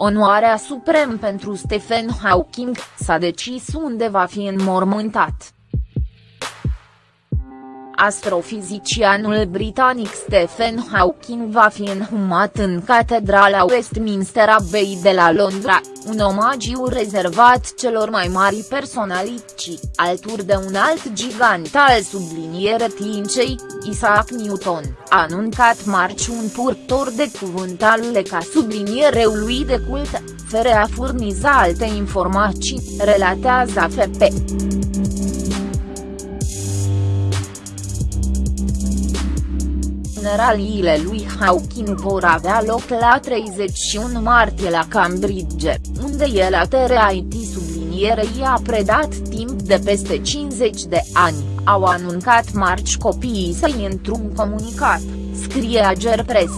Onoarea suprem pentru Stephen Hawking, s-a decis unde va fi înmormântat. Astrofizicianul britanic Stephen Hawking va fi înhumat în Catedrala Westminster Abbey de la Londra, un omagiu rezervat celor mai mari personalități, alături de un alt gigant al subliniere tincei, Isaac Newton, a anuncat marci un purtor de cuvânt al ca subliniereului de cult, fără a furniza alte informații, relatează AFP. Funeraliile lui Hawking vor avea loc la 31 martie la Cambridge, unde el a TRIT sublinierei a predat timp de peste 50 de ani, au anuncat marci copiii săi într-un comunicat, scrie Ager Press.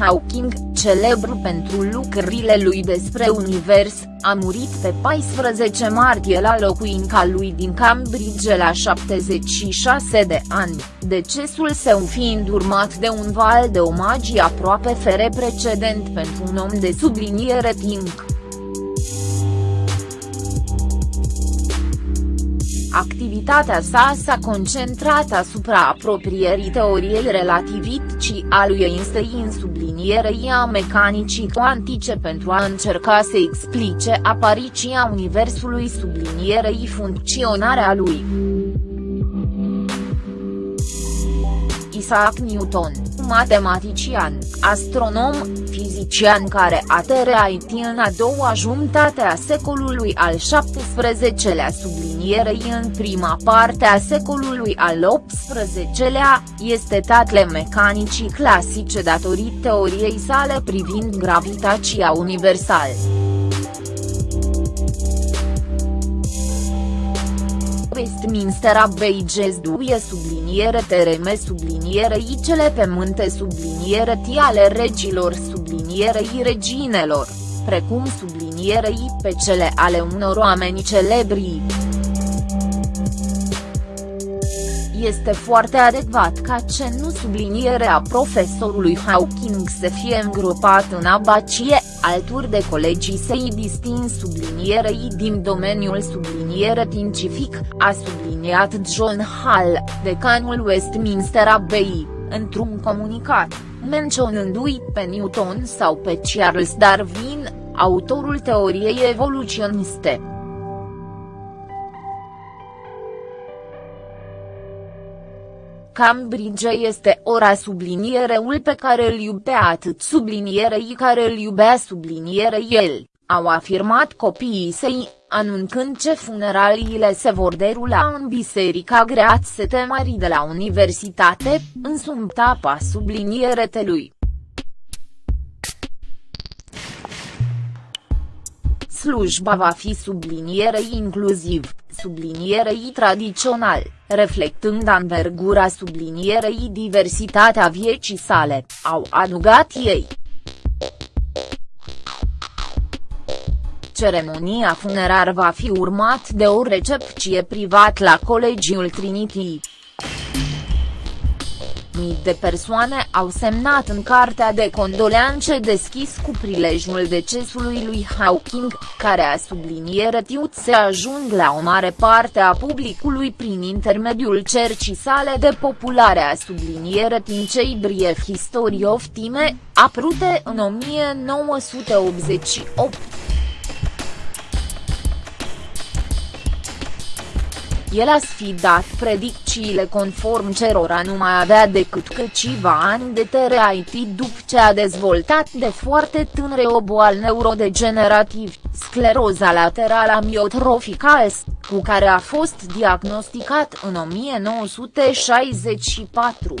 Hawking, celebru pentru lucrările lui despre univers, a murit pe 14 martie la locuința lui din Cambridge la 76 de ani, decesul său fiind urmat de un val de omagii aproape fere precedent pentru un om de subliniere timp. Activitatea sa s-a concentrat asupra apropierii teoriei relativității a lui Einstein sublinierei a mecanicii cuantice pentru a încerca să explice apariția universului sublinierei funcționarea lui. Isaac Newton, matematician, astronom, fizician care a trăit în a doua jumătate a secolului al XVII-lea sublinierei în prima parte a secolului al XVIII-lea, este tatle mecanicii clasice datorită teoriei sale privind gravitația universală. Westminster Abbey găzduie subliniere tereme sublinierei cele pe munte subliniere ale regilor sublinierei reginelor, precum sublinierei pe cele ale unor oameni celebri. Este foarte adecvat ca ce nu subliniere a profesorului Hawking să fie îngropat în abacie, alături de colegii săi distins sublinierei din domeniul subliniere științific, a subliniat John Hall, decanul Westminster Abbey, într-un comunicat, menționându-i pe Newton sau pe Charles Darwin, autorul teoriei evoluționiste. Cambridge este ora subliniereul pe care îl iubea atât sublinierei care îl iubea sublinierei el, au afirmat copiii săi, anunțând ce funeraliile se vor derula în Biserica Great Mari de la Universitate, în sumtapa sublinierelui. Slujba va fi sublinierei inclusiv, sublinierei tradițional, reflectând anvergura sublinierei diversitatea vieții sale, au adugat ei. Ceremonia funerar va fi urmat de o recepție privat la Colegiul Trinity. Mii de persoane au semnat în cartea de condoleanțe deschis cu prilejul decesului lui Hawking, care a subliniere tiut se ajung la o mare parte a publicului prin intermediul cercii sale de populare a subliniere cei Brief History of Time, aprute în 1988. El a sfidat predicțiile conform cerora nu mai avea decât câțiva ani de TRIT după ce a dezvoltat de foarte tânre o boală neurodegenerativ, scleroza laterală amiotrofică cu care a fost diagnosticat în 1964.